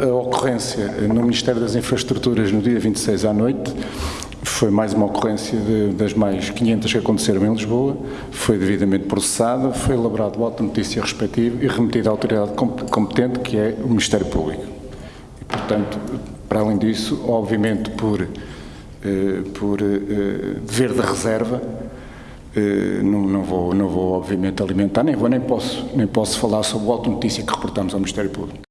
A ocorrência no Ministério das Infraestruturas no dia 26 à noite foi mais uma ocorrência de, das mais 500 que aconteceram em Lisboa, foi devidamente processada, foi elaborado o auto notícia respectivo e remetido à autoridade competente, que é o Ministério Público. E, portanto, para além disso, obviamente por, eh, por eh, dever de reserva, eh, não, não, vou, não vou obviamente alimentar, nem vou, nem posso, nem posso falar sobre o auto notícia que reportamos ao Ministério Público.